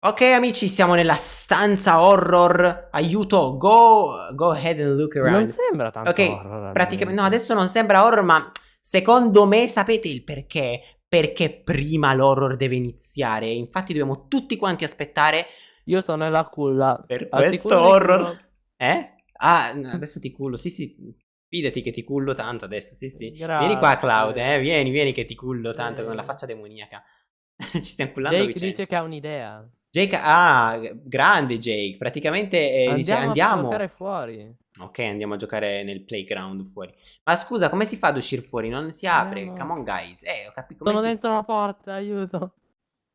Ok amici, siamo nella stanza horror. Aiuto, go, go ahead and look around. Non sembra tanto Ok, horror. praticamente, no, adesso non sembra horror, ma secondo me sapete il perché? Perché prima l'horror deve iniziare. Infatti dobbiamo tutti quanti aspettare Io sono nella culla. per Al questo horror. cullo. Eh? Ah, adesso ti cullo. Sì, sì. Fidati che ti cullo tanto adesso. Sì, sì. Grazie. Vieni qua, Cloud, eh. Vieni, vieni che ti cullo tanto con la Eh. faccia demoniaca. Ci stiamo cullando Jake vicenda. dice che ha un'idea. Jake, ah, grande Jake. Praticamente eh, dice andiamo, a andiamo. giocare fuori. Ok, andiamo a giocare nel playground fuori. Ma scusa, come si fa ad uscire fuori? Non si apre. Andiamo. Come on, guys. Eh, ho capito. come Sono si- dentro la porta, aiuto.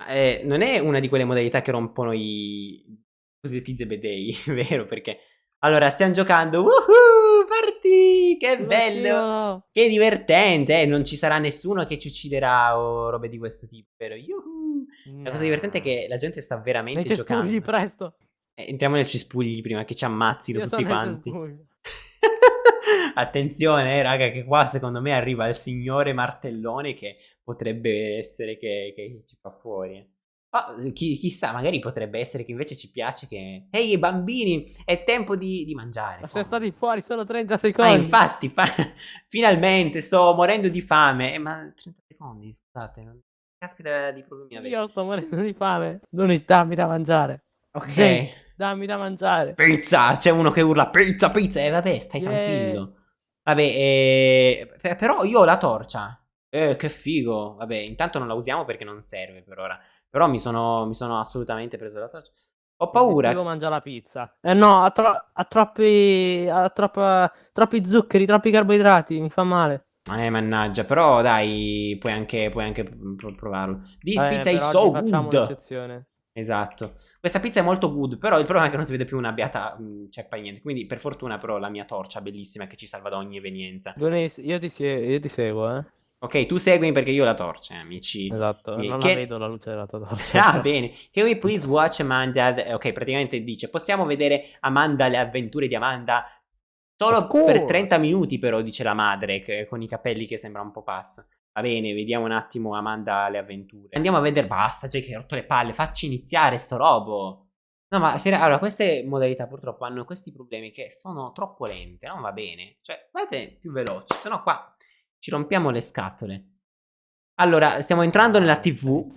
Eh, non è una di quelle modalità che rompono i cosiddetti zebedei, vero? Perché allora stiamo giocando. Woohoo! Party! Che bello! scivolo. Che divertente! eh, Non ci sarà nessuno che ci ucciderà o robe di questo tipo, vero? Yuhu! La cosa divertente è che la gente sta veramente Nei giocando. cespugli, presto. Eh, entriamo nel cespugli prima che ci ammazzino Io tutti quanti. Attenzione, eh, raga, che qua secondo me arriva il signore martellone che potrebbe essere che, che ci fa fuori. eh. Ma chi- chissà, magari potrebbe essere che invece ci piace che... Ehi, bambini, è tempo di, di mangiare. Ma siamo stati fuori solo 30 Ah, secondi. infatti, fa- finalmente sto morendo di fame. Eh, ma 30 secondi, scusate, non... caspita di problemi avete. Io sto morendo di fame. Lunis, dammi da mangiare. Ok. Jake, dammi da mangiare. Pizza! C'è uno che urla pizza, pizza! E vabbè, stai Yeah. tranquillo. Vabbè, eh, pe- però io ho la torcia. Eh, che figo. Vabbè, intanto non la usiamo perché non serve per ora. Però mi sono, mi sono assolutamente preso la torcia. Ho paura. Devo mangiare la pizza. Eh no, ha, tro- ha troppi. Ha troppa- troppi zuccheri, troppi carboidrati. Mi fa male. Eh, mannaggia, però dai, puoi anche, puoi anche pro- provarlo. This Eh, pizza is so good. Esatto. Questa pizza è molto good, però il problema è che non si vede più una beata mm, ceppa niente. Quindi, per fortuna, però, la mia torcia bellissima che ci salva da ogni evenienza. Lunis, io ti, io ti seguo, eh. Ok, tu seguimi perché io ho la torcia, eh, amici. Esatto. Non che- la vedo la luce della tua torcia. Ah, bene. Can we please watch Amanda? eh, Ok, praticamente dice: Possiamo vedere Amanda, le avventure di Amanda? Solo per 30 minuti, però, dice la madre, che- con i capelli che sembra un po' pazza. Va bene, vediamo un attimo Amanda le avventure. Andiamo a vedere. Basta, Jake, hai rotto le palle. Facci iniziare sto robo. No, ma se- allora, queste modalità purtroppo hanno questi problemi che sono troppo lente. Non va bene. Cioè, fate più veloci, sennò qua ci rompiamo le scatole. Allora, stiamo entrando nella TV.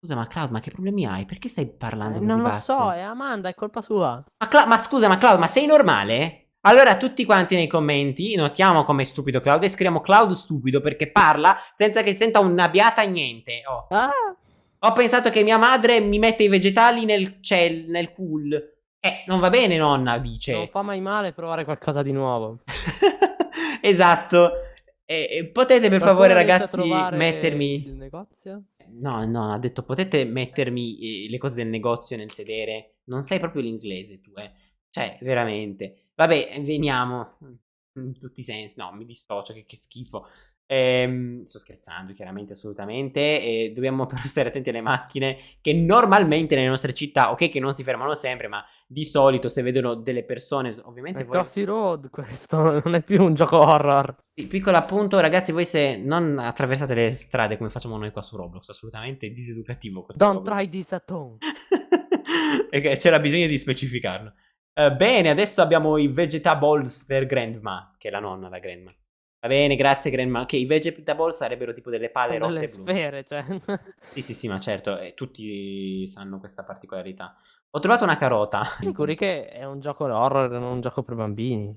Scusa, ma Cloud, ma che problemi hai? Perché stai parlando Eh, così non lo basso? so, è Amanda, è colpa sua. Ma, Cla- ma scusa, ma Cloud, ma sei normale? Allora, tutti quanti nei commenti notiamo come è stupido Cloud e scriviamo Cloud stupido perché parla senza che senta una biata niente. Oh. Ah, Ho pensato che mia madre mi mette i vegetali nel cel, nel cool. Eh, non va bene, nonna, dice. non fa mai male provare qualcosa di nuovo. esatto. E- e potete per Qualcuno favore, ragazzi, mettermi. il negozio? No, no, ha detto potete mettermi eh, le cose del negozio nel sedere. Non sai proprio l'inglese tu, eh. Cioè, veramente. Vabbè, veniamo. In tutti i sensi. No, mi dissocio, che, che schifo. Ehm, sto scherzando, chiaramente, assolutamente. E dobbiamo però stare attenti alle macchine che normalmente nelle nostre città, ok, che non si fermano sempre, ma di solito se vedono delle persone, ovviamente È voi... Tossy Road questo, non è più un gioco horror. Piccolo appunto, ragazzi, voi se non attraversate le strade come facciamo noi qua su Roblox, assolutamente diseducativo questo Don't Roblox. try this at home. e c'era bisogno di specificarlo. Eh, bene, adesso abbiamo i vegetables per Grandma, che è la nonna da Grandma. Va bene, grazie Grandma. Che i vegetables sarebbero tipo delle palle rosse Delle e blu. sfere, cioè. Sì, sì, sì, ma certo, eh, tutti sanno questa particolarità. Ho trovato una carota. Sicuri che è un gioco horror, non un gioco per bambini.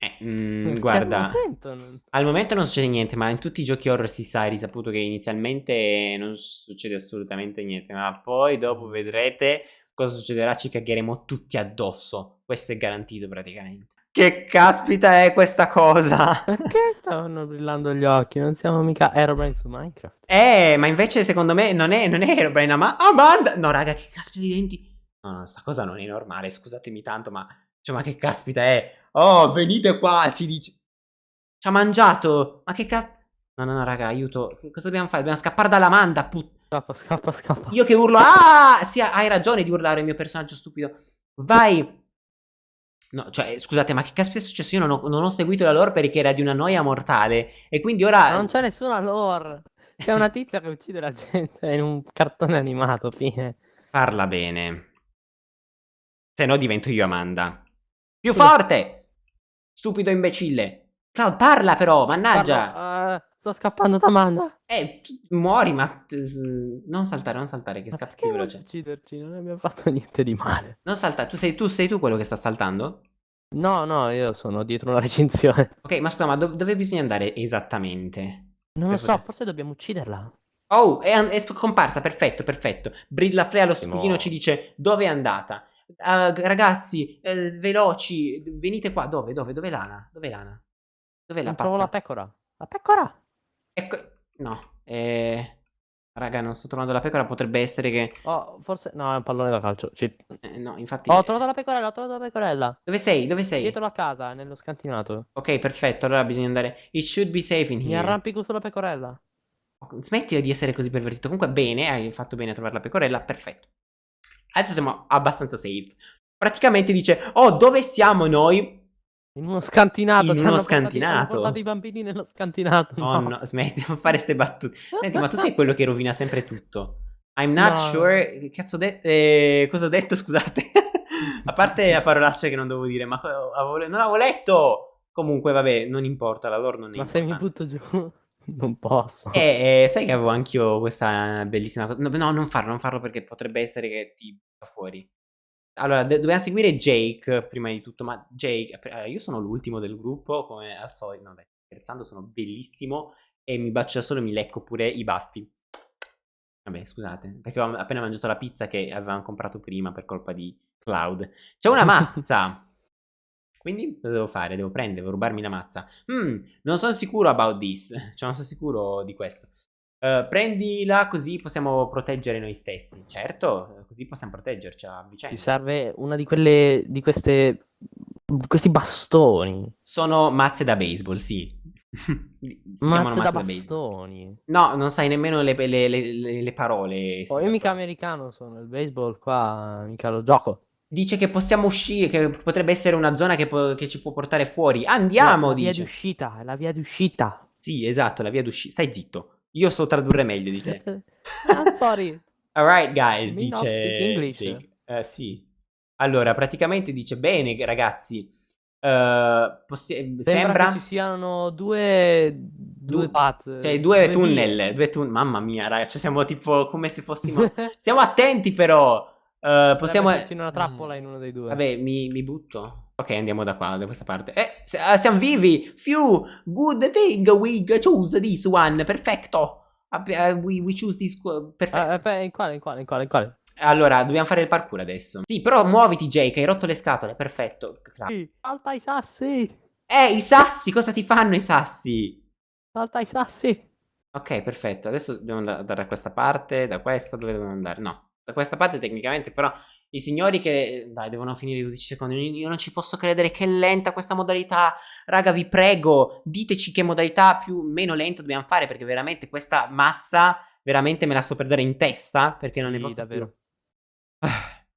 Eh, mm, Che guarda, al momento non- al momento non succede niente, ma in tutti i giochi horror si sa, è risaputo che inizialmente non succede assolutamente niente, ma poi dopo vedrete cosa succederà, ci cagheremo tutti addosso. Questo è garantito praticamente. Che caspita è questa cosa? Perché stavano brillando gli occhi? Non siamo mica Aerobrain su Minecraft. Eh, ma invece secondo me non è, non è Herobrine, ma Amanda... No, raga, che caspita di denti... No, no, sta cosa non è normale, scusatemi tanto, ma... Cioè, ma che caspita è? Oh, venite qua, ci dice... Ci ha mangiato! Ma che cazzo... No, no, no, raga, aiuto. Cosa dobbiamo fare? Dobbiamo scappare dall'Amanda, put... Scappa, scappa, scappa. Io che urlo... Ah! Sì, hai ragione di urlare il mio personaggio stupido. Vai! No, cioè, scusate, ma che caspita è successo? Io non ho, non ho seguito la lore perché era di una noia mortale. E quindi ora... Non c'è nessuna lore. C'è una tizia che uccide la gente in un cartone animato, fine. Parla bene. Se no divento io Amanda. Più forte! Stupido imbecille. Cloud, parla però, mannaggia. Parlo, uh, sto scappando da Amanda. Eh, muori, ma... Non saltare, non saltare, che scappi più veloce. ucciderci? Non abbiamo fatto niente di male. Non saltare, tu sei, tu sei tu quello che sta saltando? No, no, io sono dietro una recinzione. Ok, ma scusa, ma do dove bisogna andare esattamente? Non lo so, poter... forse dobbiamo ucciderla. Oh, è, è scomparsa, perfetto, perfetto. Brilla Frea lo spudino ci dice dove è andata. Uh, ragazzi, eh, veloci, venite qua. Dove, dove, dove Lana? Dove Lana? Dove la Non trovo la pecora. La pecora? Ecco, no, eh... Raga, non sto trovando la pecora, potrebbe essere che... Oh, forse... No, è un pallone da calcio. Ci... Eh, no, infatti... Oh, ho trovato la pecorella, ho trovato la pecorella. Dove sei? Dove sei? Dietro la casa, nello scantinato. Ok, perfetto, allora bisogna andare... It should be safe in here. Mi arrampico sulla pecorella. Smettila di essere così pervertito. Comunque, bene, hai fatto bene a trovare la pecorella, perfetto. Adesso siamo abbastanza safe. Praticamente dice, oh, dove siamo noi? In uno scantinato. In uno scantinato. Portati, portati i bambini nello scantinato. No, no, no smetti di fare queste battute. Senti, ma tu sei quello che rovina sempre tutto. I'm not no. sure. Cazzo ho detto? Eh, cosa ho detto? Scusate. A parte la parolaccia che non devo dire, ma non avevo letto. Comunque, vabbè, non importa, la lore non è Ma se mi butto giù, non posso. Eh, eh sai che avevo anch'io questa bellissima cosa. No, no, non farlo, non farlo perché potrebbe essere che ti va fuori. Allora, dobbiamo seguire Jake prima di tutto, ma Jake, eh, io sono l'ultimo del gruppo, come al solito, no, dai, scherzando, sono bellissimo e mi bacio da solo e mi lecco pure i baffi. Vabbè, scusate, perché ho appena mangiato la pizza che avevamo comprato prima per colpa di Cloud. C'è una mazza! Quindi cosa devo fare? Devo prendere, devo rubarmi la mazza. Hmm, non sono sicuro about this. Cioè, non sono sicuro di questo. Uh, prendila così possiamo proteggere noi stessi. Certo, così possiamo proteggerci a vicenda. Ci serve una di quelle, di queste, questi bastoni. Sono mazze da baseball, sì. mazze, da, da bastoni. No, non sai nemmeno le, le, le, le parole. Oh, io mica americano sono, il baseball qua mica lo gioco. Dice che possiamo uscire, che potrebbe essere una zona che, che ci può portare fuori. Andiamo, la, la dice. via d'uscita, la via d'uscita. Sì, esatto, la via d'uscita. Stai zitto. Io so tradurre meglio di te. I'm sorry. Alright, guys, Me dice... English. Uh, sì. Allora, praticamente dice, bene, ragazzi, uh, sembra... sembra... che ci siano due... Due du- path. Cioè, due, due tunnel. Due tun- Mamma mia, ragazzi, cioè, siamo tipo come se fossimo... siamo attenti, però! Uh, possiamo... C'è una trappola mm. in uno dei due. Vabbè, mi, mi butto. Ok, andiamo da qua, da questa parte. Eh, uh, siamo vivi! Phew! Good thing we choose this one. Perfetto! Uh, we, we choose this... Perfetto. Uh, in quale, in quale, in quale, in quale? Allora, dobbiamo fare il parkour adesso. Sì, però muoviti, Jake, hai rotto le scatole. Perfetto. Sì, salta i sassi! Eh, i sassi! Cosa ti fanno i sassi? Salta i sassi! Ok, perfetto. Adesso dobbiamo andare da questa parte, da questa, dove dobbiamo andare? No da questa parte tecnicamente, però i signori che... Dai, devono finire i 12 secondi. Io non ci posso credere che è lenta questa modalità. Raga, vi prego, diteci che modalità più meno lenta dobbiamo fare, perché veramente questa mazza, veramente me la sto per dare in testa, perché sì, non ne posso davvero. Più.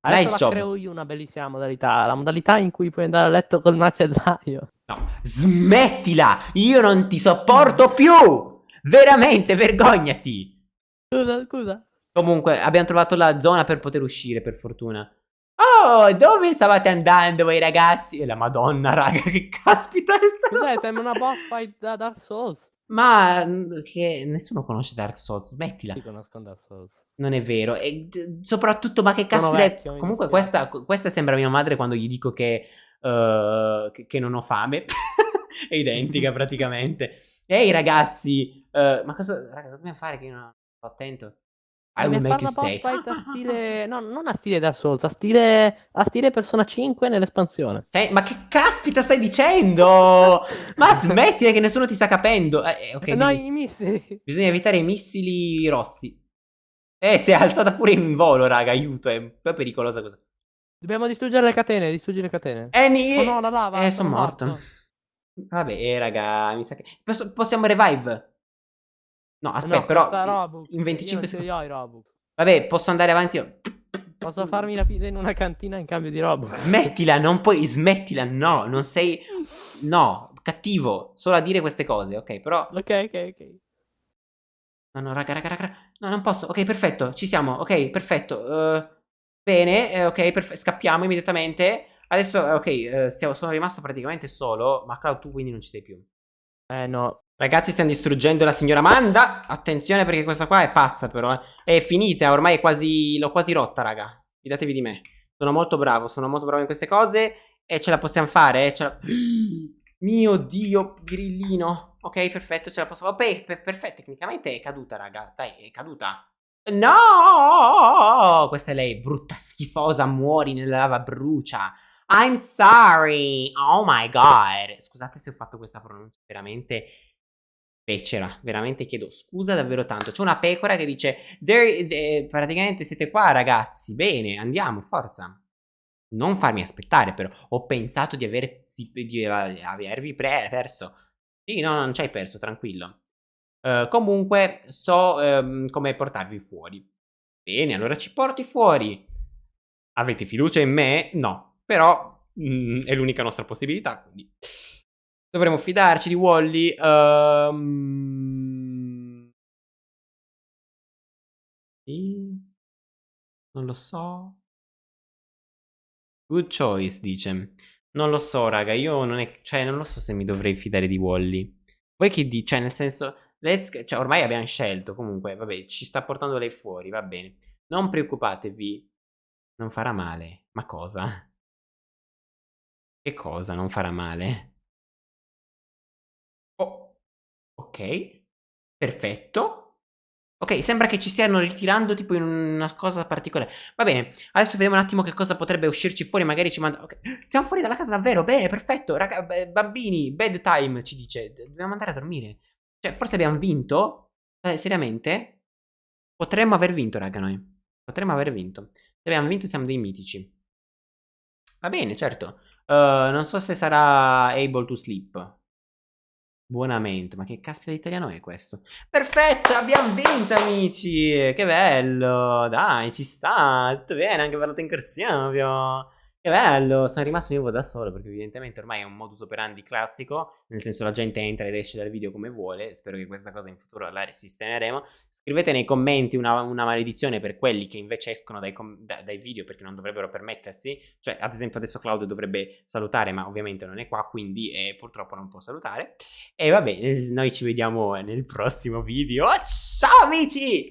Adesso nice la creo io una bellissima modalità, la modalità in cui puoi andare a letto col macellaio. No, smettila! Io non ti sopporto più! Veramente, vergognati! Scusa, scusa. Comunque, abbiamo trovato la zona per poter uscire, per fortuna. Oh, dove stavate andando voi ragazzi? E la madonna, raga, che caspita è sta Cos'è? Sembra una fight da Dark Souls. Ma mm, che nessuno conosce Dark Souls, smettila. Io conosco Dark Souls. Non è vero. E soprattutto, ma che caspita vecchio, è... Comunque questa, questa, sembra mia madre quando gli dico che, uh, che, che non ho fame. è identica praticamente. Ehi ragazzi, uh, ma cosa, raga, cosa dobbiamo fare che io non sto attento? I will make you stay. a stile... No, non a stile Dark Souls, a stile, a stile Persona 5 nell'espansione. Cioè, ma che caspita stai dicendo? ma smettila che nessuno ti sta capendo. Eh, okay, no, bisogna... i missili. Bisogna evitare i missili rossi. Eh, si è alzata pure in volo, raga, aiuto, è un po' pericolosa cosa. Dobbiamo distruggere le catene, distruggere le catene. Eh, ni... Oh no, la lava. Eh, sono morto. morto. Vabbè, eh, raga, mi sa che... Possiamo revive. No, aspetta, no, però in 25 secondi. Vabbè, posso andare avanti io. Posso farmi la pizza in una cantina in cambio di Robux? Smettila, non puoi, smettila, no, non sei... No, cattivo, solo a dire queste cose, ok, però... Ok, ok, ok. No, no, raga, raga, raga. No, non posso. Ok, perfetto. Ci siamo. Ok, perfetto. Uh, bene. Eh, ok. Scappiamo immediatamente. Adesso, eh, ok, eh, stiamo, sono rimasto praticamente solo. Ma Cloud, tu quindi non ci sei più. Eh, no. Ragazzi, stiamo distruggendo la signora Amanda. Attenzione perché questa qua è pazza, però. Eh. È finita, ormai è quasi. L'ho quasi rotta, raga. Fidatevi di me. Sono molto bravo, sono molto bravo in queste cose. E ce la possiamo fare, eh? La... Mio Dio, grillino. Ok, perfetto, ce la posso fare. Per perfetto, tecnicamente è caduta, raga. Dai, è caduta. No! Questa è lei, brutta schifosa, muori nella lava, brucia. I'm sorry. Oh my god. Scusate se ho fatto questa pronuncia veramente becera. Veramente chiedo scusa davvero tanto. C'è una pecora che dice, there, praticamente siete qua ragazzi. Bene, andiamo, forza non farmi aspettare però. Ho pensato di, aver, di avervi perso. Sì, no, non ci hai perso, tranquillo. Uh, comunque so um, come portarvi fuori. Bene, allora ci porti fuori. Avete fiducia in me? No, però mm, è l'unica nostra possibilità, quindi dovremo fidarci di Wally. Um... Sì. Non lo so. Good choice, dice. Non lo so, raga, io non è... Cioè, non lo so se mi dovrei fidare di Wally. Voi che dici? Cioè, nel senso... Let's... Cioè, ormai abbiamo scelto, comunque, vabbè, ci sta portando lei fuori, va bene. Non preoccupatevi. Non farà male. Ma cosa? Che cosa non farà male? Ok. Perfetto. Ok, sembra che ci stiano ritirando tipo in una cosa particolare. Va bene, adesso vediamo un attimo che cosa potrebbe uscirci fuori. Magari ci manda... Ok, siamo fuori dalla casa davvero. Bene, perfetto. Raga, bambini, bedtime ci dice. Dobbiamo andare a dormire. Cioè, forse abbiamo vinto? Eh, seriamente? Potremmo aver vinto, raga, noi. Potremmo aver vinto. Se abbiamo vinto siamo dei mitici. Va bene, certo. Uh, non so se sarà able to sleep. Buonamente, ma che caspita di italiano è questo? Perfetto, abbiamo vinto amici! Che bello! Dai, ci sta! Tutto bene, anche per la tencorsione, che bello, sono rimasto io da solo perché evidentemente ormai è un modus operandi classico, nel senso la gente entra ed esce dal video come vuole, spero che questa cosa in futuro la sistemeremo. Scrivete nei commenti una, una maledizione per quelli che invece escono dai, da, dai, video perché non dovrebbero permettersi, cioè ad esempio adesso Claudio dovrebbe salutare ma ovviamente non è qua quindi eh, purtroppo non può salutare. E va bene, noi ci vediamo nel prossimo video, ciao amici!